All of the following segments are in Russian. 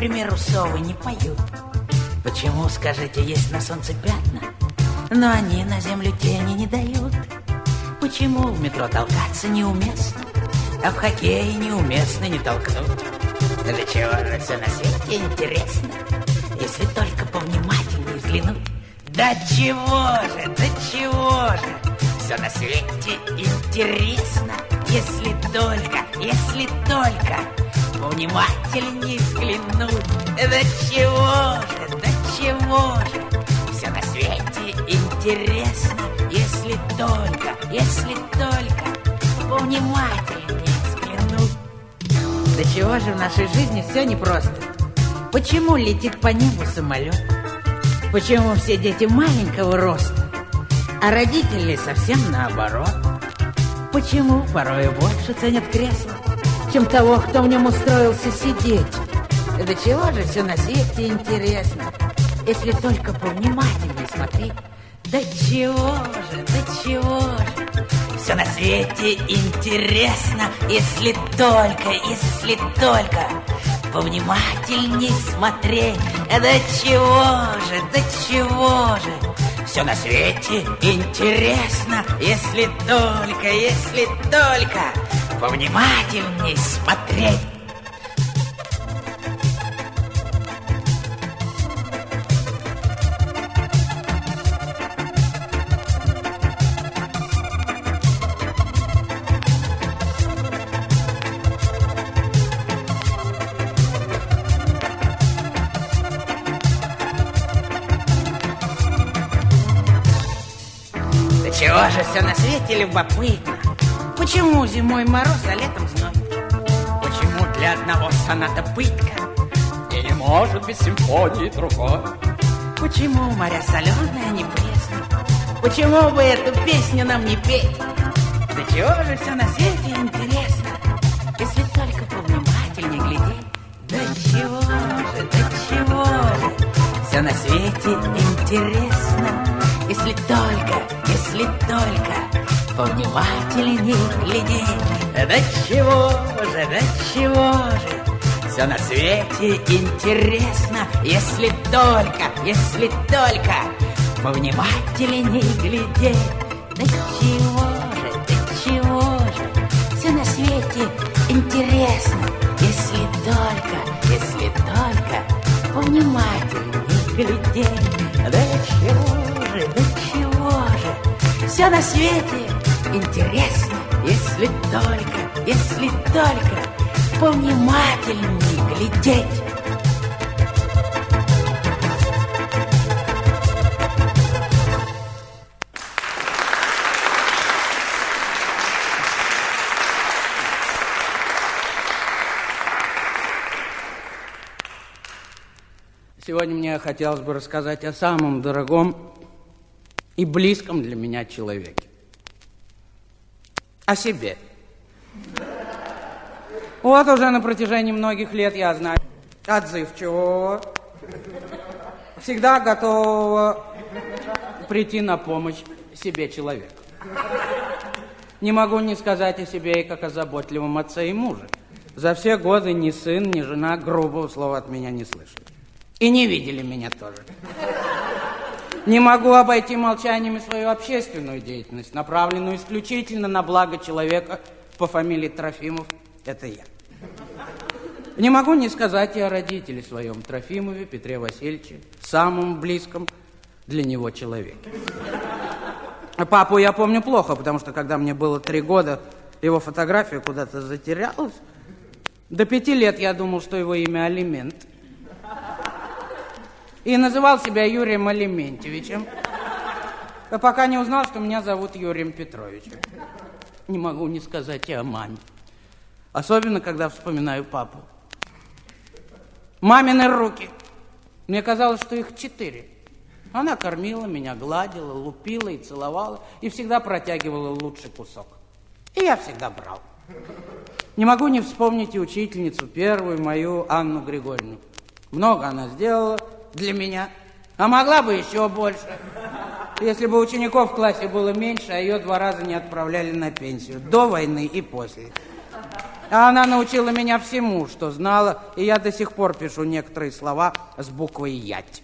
Почему, к примеру, совы не поют? Почему, скажите, есть на солнце пятна, но они на землю тени не дают? Почему в метро толкаться неуместно, а в хоккее неуместно не толкнуть? Для чего же все на свете интересно, если только повнимательнее взглянуть? Да чего же, да чего же, все на свете интересно, если только, если только повнимательнее взглянуть. Да чего же, да чего же, все на свете интересно, если только, если только повнимательнее взглянуть. Да чего же в нашей жизни все непросто? Почему летит по небу самолет? Почему все дети маленького роста, а родители совсем наоборот? Почему порой больше ценят кресло, чем того, кто в нем устроился сидеть? Да чего же все на свете интересно, если только повнимательнее смотреть? Да чего же, да чего же, все на свете интересно, если только, если только повнимательней смотреть. Да чего же, да чего же, все на свете интересно, если только, если только повнимательней смотреть. Чего же все на свете любопытно? Почему зимой мороз, а летом зной? Почему для одного соната пытка? И не может быть симфонии другой. Почему моря соленые, а не пресные? Почему бы эту песню нам не петь? Да чего же все на свете интересно, если только повнимательнее глядеть? Да чего же, да чего же, все на свете интересно, если только, если только повнимательнее глядеть. Да чего же, да чего же, все на свете интересно, если только, если только повнимательнее глядеть. Да чего же, да чего же, все на свете интересно, если только, если только повнимательнее глядеть. Да чего же, да чего же, все на свете интересно, если только, если только повнимательнее глядеть. Сегодня мне хотелось бы рассказать о самом дорогом и близком для меня человеке. О себе. Вот уже на протяжении многих лет я знаю отзывчивого, всегда готового прийти на помощь себе человека. Не могу не сказать о себе и как о заботливом отце и муже. За все годы ни сын, ни жена грубого слова от меня не слышали. И не видели меня тоже. Не могу обойти молчанием свою общественную деятельность, направленную исключительно на благо человека по фамилии Трофимов. Это я. Не могу не сказать и о родителе своем, Трофимове Петре Васильевиче, самом близком для него человеке. Папу я помню плохо, потому что когда мне было три года, его фотография куда-то затерялась. До пяти лет я думал, что его имя Алимент и называл себя Юрием Алиментьевичем, а пока не узнал, что меня зовут Юрием Петровичем. Не могу не сказать и о маме. Особенно, когда вспоминаю папу. Мамины руки. Мне казалось, что их четыре. Она кормила меня, гладила, лупила и целовала, и всегда протягивала лучший кусок. И я всегда брал. Не могу не вспомнить и учительницу первую, мою Анну Григорьевну. Много она сделала, для меня. А могла бы еще больше. Если бы учеников в классе было меньше, а ее два раза не отправляли на пенсию. До войны и после. А она научила меня всему, что знала, и я до сих пор пишу некоторые слова с буквой «ять».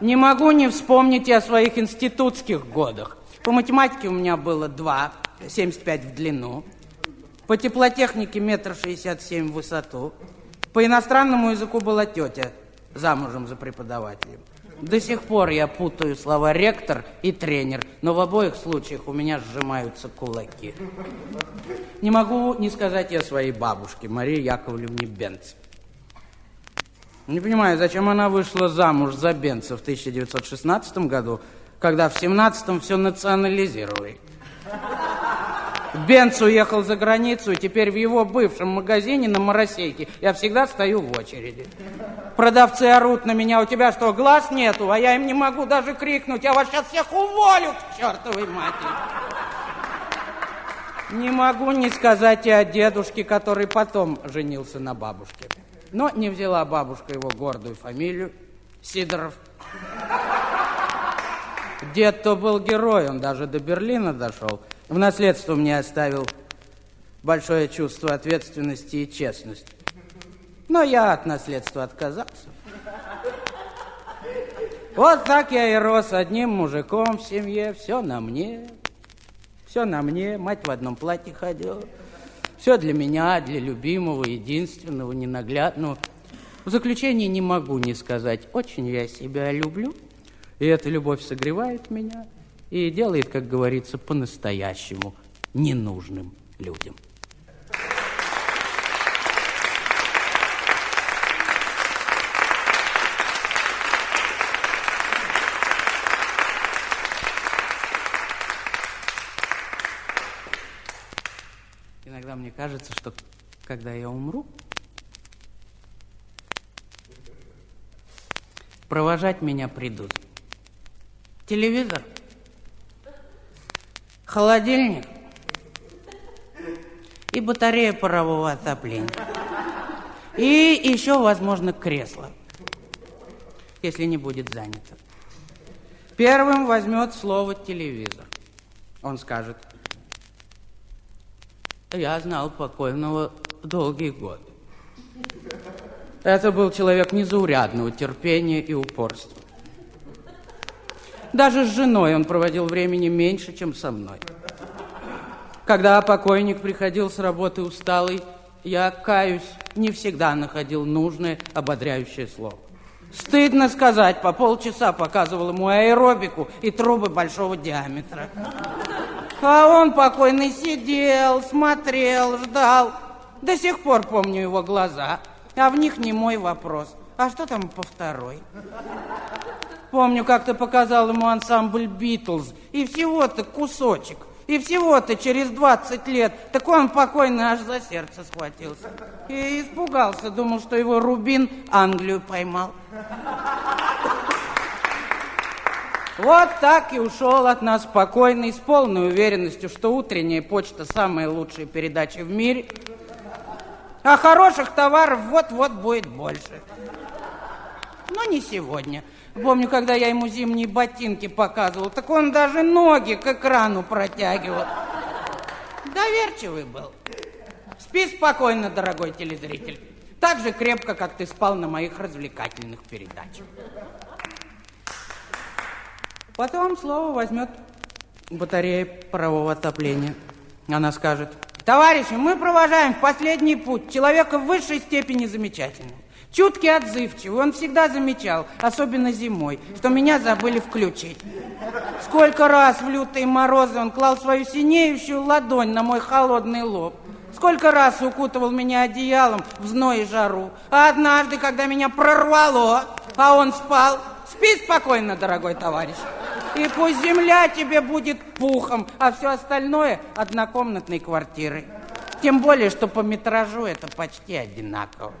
Не могу не вспомнить и о своих институтских годах. По математике у меня было 2, 75 в длину. По теплотехнике метр шестьдесят семь в высоту. По иностранному языку была тетя, замужем за преподавателем. До сих пор я путаю слова ректор и тренер, но в обоих случаях у меня сжимаются кулаки. Не могу не сказать я своей бабушке, Марии Яковлевне Бенц. Не понимаю, зачем она вышла замуж за Бенца в 1916 году, когда в 17-м все национализировали. Бенц уехал за границу, и теперь в его бывшем магазине на Моросейке я всегда стою в очереди. Продавцы орут на меня, у тебя что, глаз нету? А я им не могу даже крикнуть, я вас сейчас всех уволю к чертовой матери. Не могу не сказать и о дедушке, который потом женился на бабушке. Но не взяла бабушка его гордую фамилию Сидоров. Дед-то был герой, он даже до Берлина дошел. В наследство мне оставил большое чувство ответственности и честности. Но я от наследства отказался. Вот так я и рос одним мужиком в семье, все на мне. Все на мне, мать в одном платье ходила. Все для меня, для любимого, единственного, ненаглядного. В заключение не могу не сказать, очень я себя люблю, и эта любовь согревает меня и делает, как говорится, по-настоящему ненужным людям. Иногда мне кажется, что когда я умру, провожать меня придут. Телевизор, холодильник и батарея парового отопления. И еще, возможно, кресло, если не будет занято. Первым возьмет слово телевизор. Он скажет, я знал покойного долгие годы. Это был человек незаурядного терпения и упорства. Даже с женой он проводил времени меньше, чем со мной. Когда покойник приходил с работы усталый, я, каюсь, не всегда находил нужное ободряющее слово. Стыдно сказать, по полчаса показывал ему аэробику и трубы большого диаметра. А он покойный сидел, смотрел, ждал. До сих пор помню его глаза, а в них не мой вопрос. А что там по второй? Помню, как ты показал ему ансамбль «Битлз», и всего-то кусочек. И всего-то через 20 лет, так он покойно аж за сердце схватился. И испугался, думал, что его Рубин Англию поймал. Вот так и ушел от нас спокойный, с полной уверенностью, что утренняя почта самая лучшая передача в мире. А хороших товаров вот-вот будет больше. Не сегодня. Помню, когда я ему зимние ботинки показывал, так он даже ноги к экрану протягивал. Доверчивый был. Спи спокойно, дорогой телезритель. Так же крепко, как ты спал на моих развлекательных передачах. Потом слово возьмет батарея парового отопления. Она скажет, товарищи, мы провожаем в последний путь человека в высшей степени замечательного. Чуткий, отзывчивый, он всегда замечал, особенно зимой, что меня забыли включить. Сколько раз в лютые морозы он клал свою синеющую ладонь на мой холодный лоб. Сколько раз укутывал меня одеялом в зной и жару. А однажды, когда меня прорвало, а он спал, спи спокойно, дорогой товарищ. И пусть земля тебе будет пухом, а все остальное однокомнатной квартирой. Тем более, что по метражу это почти одинаково.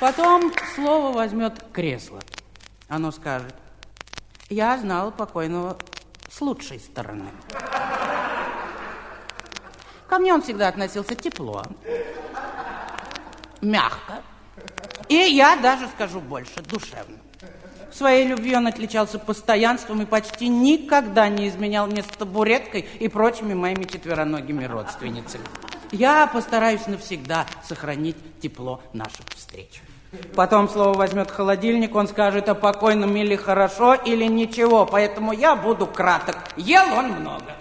Потом слово возьмет кресло. Оно скажет, я знал покойного с лучшей стороны. Ко мне он всегда относился тепло, мягко. И я даже скажу больше, душевно. В своей любви он отличался постоянством и почти никогда не изменял мне с табуреткой и прочими моими четвероногими родственницами. Я постараюсь навсегда сохранить тепло наших встреч. Потом слово возьмет холодильник, он скажет о покойном или хорошо, или ничего. Поэтому я буду краток. Ел он много.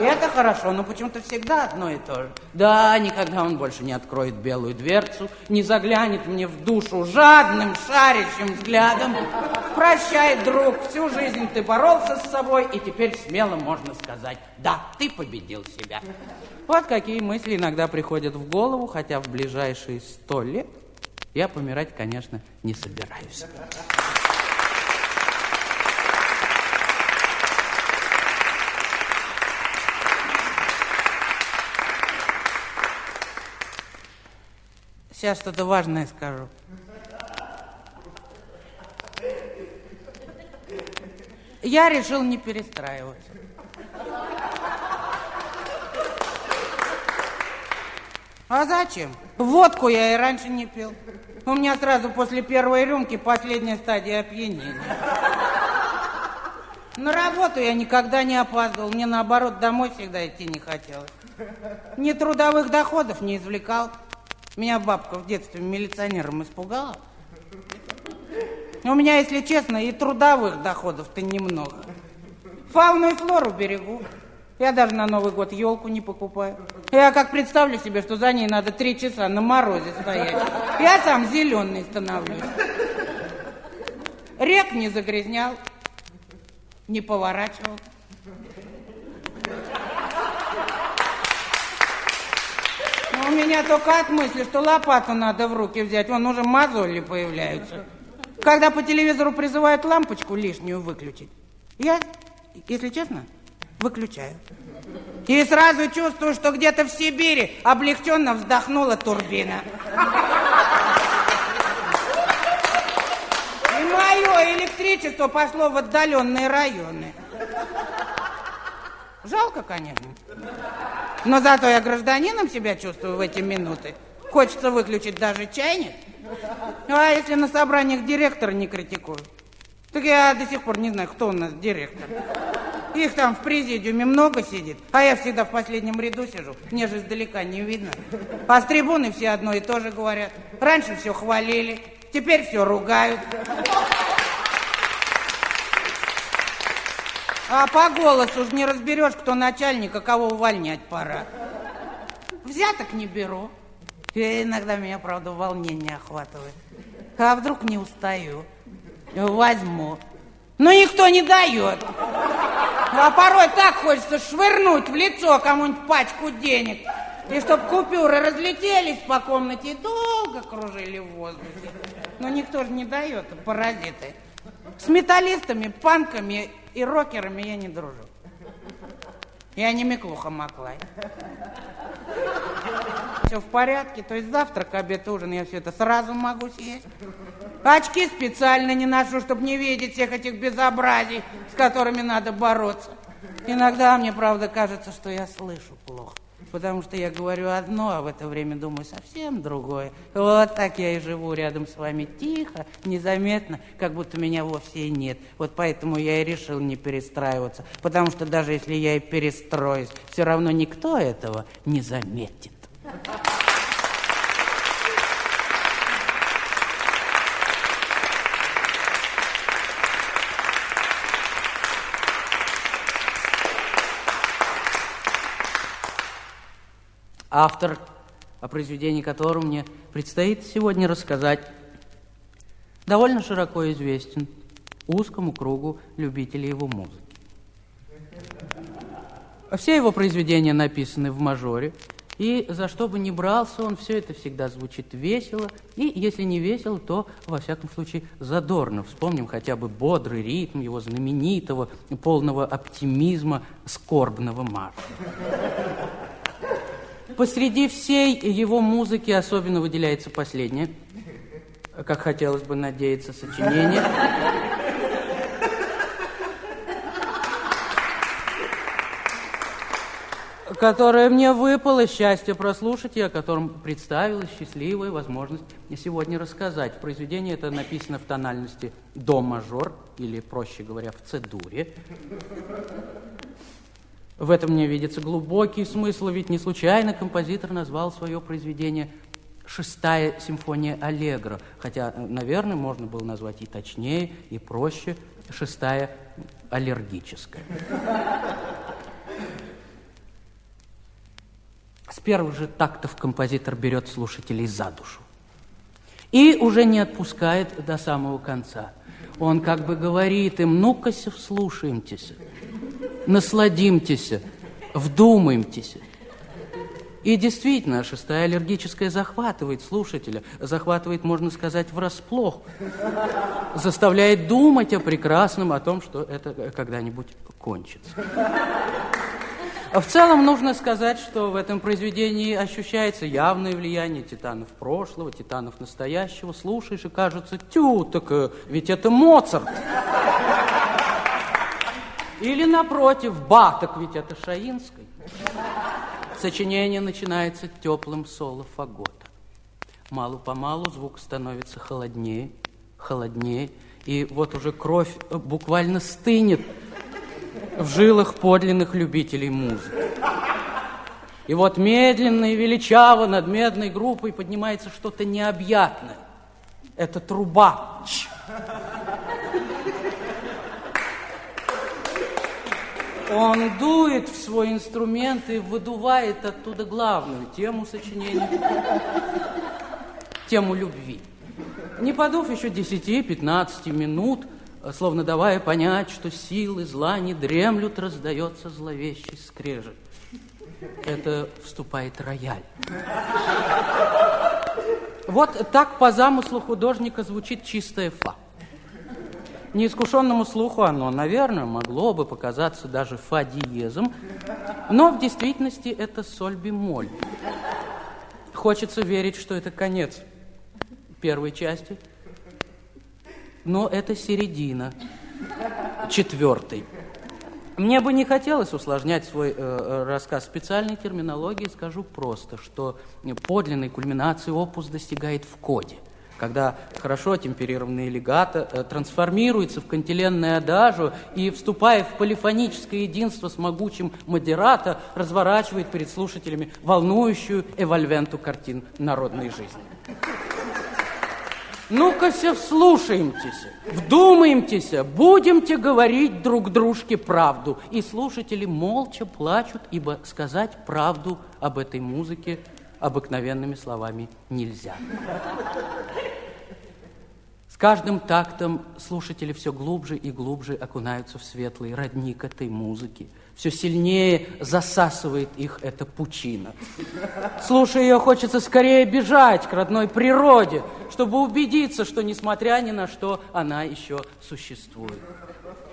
Это хорошо, но почему-то всегда одно и то же. Да, никогда он больше не откроет белую дверцу, не заглянет мне в душу жадным, шарящим взглядом. Прощай, друг, всю жизнь ты боролся с собой, и теперь смело можно сказать, да, ты победил себя. Вот какие мысли иногда приходят в голову, хотя в ближайшие сто лет я помирать, конечно, не собираюсь. Сейчас что-то важное скажу. Я решил не перестраиваться. А зачем? Водку я и раньше не пил. У меня сразу после первой рюмки последняя стадия опьянения. На работу я никогда не опаздывал. Мне, наоборот, домой всегда идти не хотелось. Ни трудовых доходов не извлекал. Меня бабка в детстве милиционером испугала. У меня, если честно, и трудовых доходов-то немного. Фауну и флору берегу. Я даже на Новый год елку не покупаю. Я как представлю себе, что за ней надо три часа на морозе стоять. Я сам зеленый становлюсь. Рек не загрязнял, не поворачивал. Но у меня только от мысли, что лопату надо в руки взять, вон уже мозоли появляются. Когда по телевизору призывают лампочку лишнюю выключить, я, если честно, выключаю. И сразу чувствую, что где-то в Сибири облегченно вздохнула турбина. И мое электричество пошло в отдаленные районы. Жалко, конечно. Но зато я гражданином себя чувствую в эти минуты. Хочется выключить даже чайник. А если на собраниях директора не критикуют? Так я до сих пор не знаю, кто у нас директор. Их там в президиуме много сидит, а я всегда в последнем ряду сижу. Мне же издалека не видно. А с трибуны все одно и то же говорят. Раньше все хвалили, теперь все ругают. А по голосу уж не разберешь, кто начальник, а кого увольнять пора. Взяток не беру. И иногда меня, правда, волнение охватывает. А вдруг не устаю? Возьму. Но никто не дает. А порой так хочется швырнуть в лицо кому-нибудь пачку денег. И чтоб купюры разлетелись по комнате и долго кружили в воздухе. Но никто же не дает, паразиты. С металлистами, панками и рокерами я не дружу. Я не Миклуха Маклай. Все в порядке, то есть завтрак, обед, ужин, я все это сразу могу съесть. Очки специально не ношу, чтобы не видеть всех этих безобразий, с которыми надо бороться. Иногда мне, правда, кажется, что я слышу плохо. Потому что я говорю одно, а в это время думаю совсем другое. Вот так я и живу рядом с вами тихо, незаметно, как будто меня вовсе и нет. Вот поэтому я и решил не перестраиваться. Потому что даже если я и перестроюсь, все равно никто этого не заметит. Автор, о произведении которого мне предстоит сегодня рассказать, довольно широко известен узкому кругу любителей его музыки. Все его произведения написаны в мажоре, и за что бы ни брался он, все это всегда звучит весело, и если не весело, то, во всяком случае, задорно. Вспомним хотя бы бодрый ритм его знаменитого, полного оптимизма, скорбного марша. Посреди всей его музыки особенно выделяется последнее, как хотелось бы надеяться, сочинение. которое мне выпало счастье прослушать и о котором представилась счастливая возможность сегодня рассказать. Произведение это написано в тональности до мажор, или, проще говоря, в цедуре. В этом мне видится глубокий смысл, ведь не случайно композитор назвал свое произведение «Шестая симфония Аллегро», хотя, наверное, можно было назвать и точнее, и проще «Шестая аллергическая». С первых же тактов композитор берет слушателей за душу. И уже не отпускает до самого конца. Он как бы говорит им, ну-ка, вслушаемтесь, насладимтесь, вдумаемтесь. И действительно, шестая аллергическая захватывает слушателя, захватывает, можно сказать, врасплох, заставляет думать о прекрасном, о том, что это когда-нибудь кончится. В целом нужно сказать, что в этом произведении ощущается явное влияние титанов прошлого, титанов настоящего. Слушаешь и кажется, тю, так э, ведь это Моцарт. Или напротив, ба, так ведь это Шаинский. Сочинение начинается теплым соло фагота. Мало-помалу звук становится холоднее, холоднее, и вот уже кровь буквально стынет в жилах подлинных любителей музыки. И вот медленно и величаво над медной группой поднимается что-то необъятное. Это труба. Он дует в свой инструмент и выдувает оттуда главную тему сочинения, тему любви. Не подув еще 10-15 минут, словно давая понять, что силы зла не дремлют, раздается зловещий скрежет. Это вступает рояль. Вот так по замыслу художника звучит чистая фа. Неискушенному слуху оно, наверное, могло бы показаться даже фа диезом, но в действительности это соль бемоль. Хочется верить, что это конец первой части – но это середина, четвертый. Мне бы не хотелось усложнять свой э, э рассказ специальной терминологией, скажу просто, что подлинной кульминации опус достигает в коде, когда хорошо темперированный легато э, трансформируется в кантиленное адажу и, вступая в полифоническое единство с могучим модерато, разворачивает перед слушателями волнующую эвольвенту картин народной жизни. Ну-ка все вслушаемтесь, вдумаемтесь, будемте говорить друг дружке правду. И слушатели молча плачут, ибо сказать правду об этой музыке обыкновенными словами нельзя. С каждым тактом слушатели все глубже и глубже окунаются в светлый родник этой музыки. Все сильнее засасывает их эта пучина. Слушая ее, хочется скорее бежать к родной природе, чтобы убедиться, что, несмотря ни на что, она еще существует.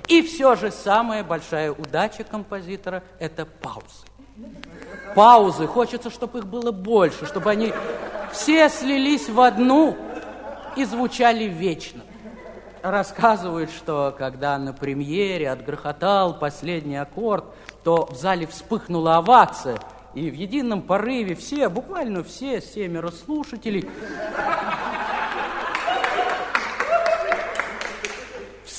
И все же самая большая удача композитора – это паузы. Паузы. Хочется, чтобы их было больше, чтобы они все слились в одну и звучали вечно. Рассказывают, что когда на премьере отгрохотал последний аккорд, то в зале вспыхнула овация, и в едином порыве все, буквально все, семеро слушателей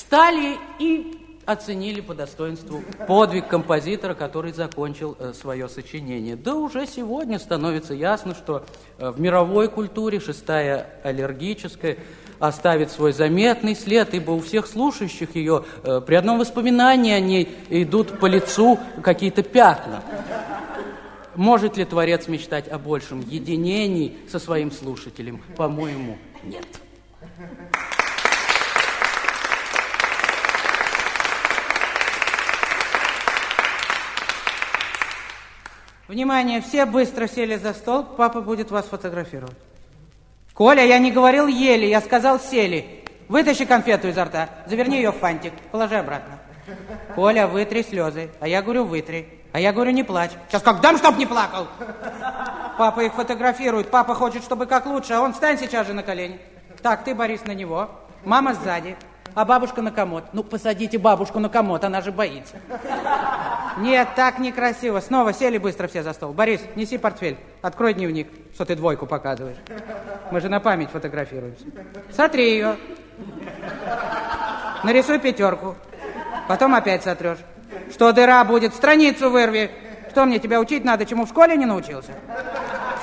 встали и оценили по достоинству подвиг композитора, который закончил э, свое сочинение. Да уже сегодня становится ясно, что э, в мировой культуре шестая аллергическая оставит свой заметный след, ибо у всех слушающих ее э, при одном воспоминании о ней идут по лицу какие-то пятна. Может ли Творец мечтать о большем единении со своим слушателем? По-моему, нет. Внимание, все быстро сели за стол, папа будет вас фотографировать. Коля, я не говорил ели, я сказал сели. Вытащи конфету изо рта, заверни ее в фантик, положи обратно. Коля, вытри слезы. А я говорю, вытри. А я говорю, не плачь. Сейчас как дам, чтоб не плакал. Папа их фотографирует. Папа хочет, чтобы как лучше, а он встань сейчас же на колени. Так, ты, Борис, на него. Мама сзади. А бабушка на комод. Ну, посадите бабушку на комод, она же боится. Нет, так некрасиво. Снова сели быстро все за стол. Борис, неси портфель. Открой дневник, что ты двойку показываешь. Мы же на память фотографируемся. Сотри ее. Нарисуй пятерку. Потом опять сотрешь. Что дыра будет? Страницу вырви. Что мне тебя учить надо, чему в школе не научился?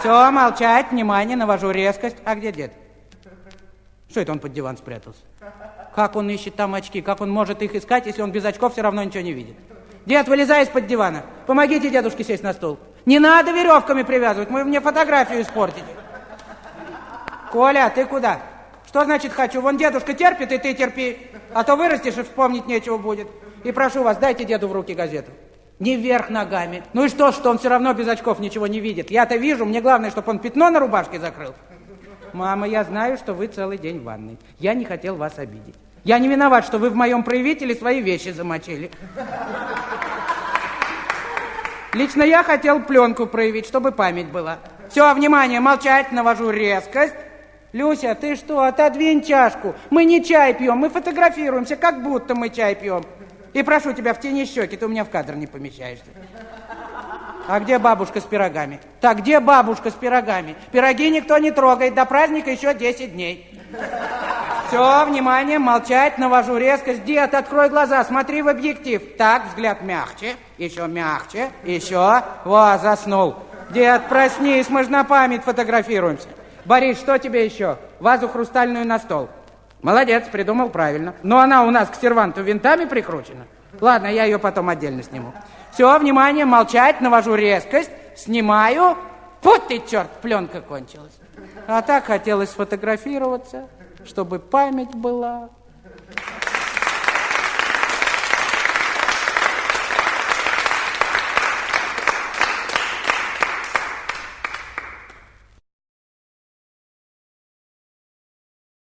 Все, молчать, внимание, навожу резкость. А где дед? Что это он под диван спрятался? Как он ищет там очки? Как он может их искать, если он без очков все равно ничего не видит? Дед, вылезай из-под дивана. Помогите дедушке сесть на стул. Не надо веревками привязывать, вы мне фотографию испортите. Коля, ты куда? Что значит хочу? Вон дедушка терпит, и ты терпи. А то вырастешь, и вспомнить нечего будет. И прошу вас, дайте деду в руки газету. Не вверх ногами. Ну и что, что он все равно без очков ничего не видит? Я-то вижу, мне главное, чтобы он пятно на рубашке закрыл. Мама, я знаю, что вы целый день в ванной. Я не хотел вас обидеть. Я не виноват, что вы в моем проявителе свои вещи замочили. Лично я хотел пленку проявить, чтобы память была. Все, внимание, молчать, навожу резкость. Люся, ты что, отодвинь чашку. Мы не чай пьем, мы фотографируемся, как будто мы чай пьем. И прошу тебя, в тени щеки, ты у меня в кадр не помещаешься. А где бабушка с пирогами? Так, где бабушка с пирогами? Пироги никто не трогает, до праздника еще 10 дней. Все, внимание, молчать, навожу резкость. Дед, открой глаза, смотри в объектив. Так, взгляд мягче, еще мягче, еще. Во, заснул. Дед, проснись, мы же на память фотографируемся. Борис, что тебе еще? Вазу хрустальную на стол. Молодец, придумал правильно. Но она у нас к серванту винтами прикручена. Ладно, я ее потом отдельно сниму. Все, внимание, молчать, навожу резкость, снимаю. Вот ты, черт, пленка кончилась. А так хотелось сфотографироваться, чтобы память была.